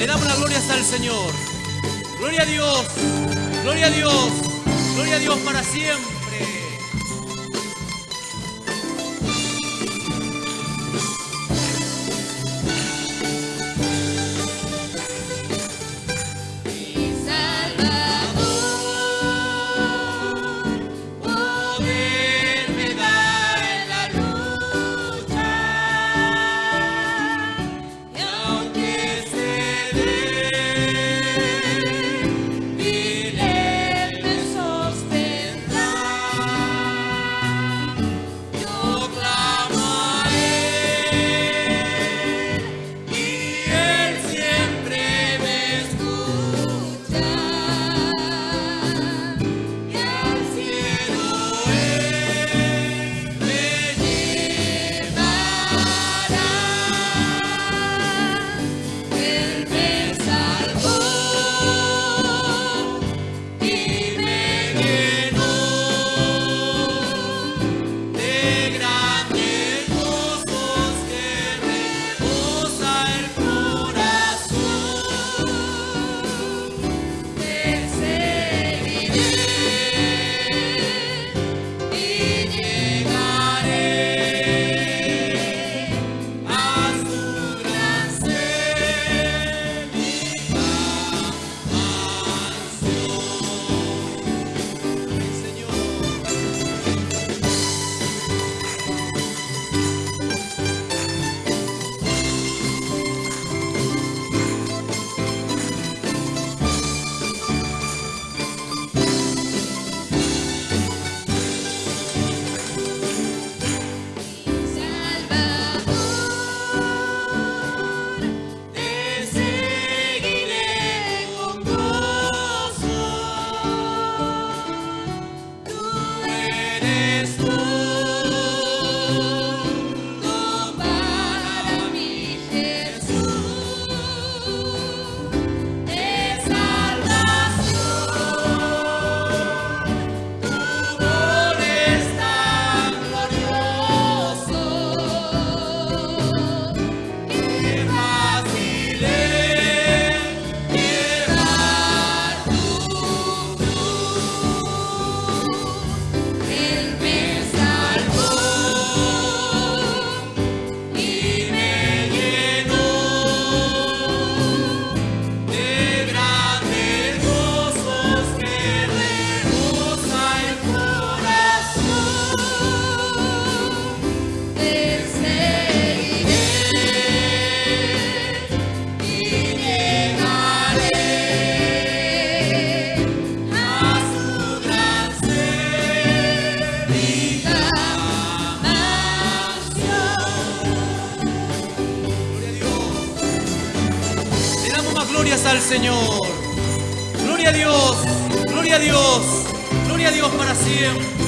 Le damos la gloria hasta el Señor. Gloria a Dios. Gloria a Dios. Gloria a Dios para siempre. glorias al Señor. Gloria a Dios, gloria a Dios, gloria a Dios para siempre.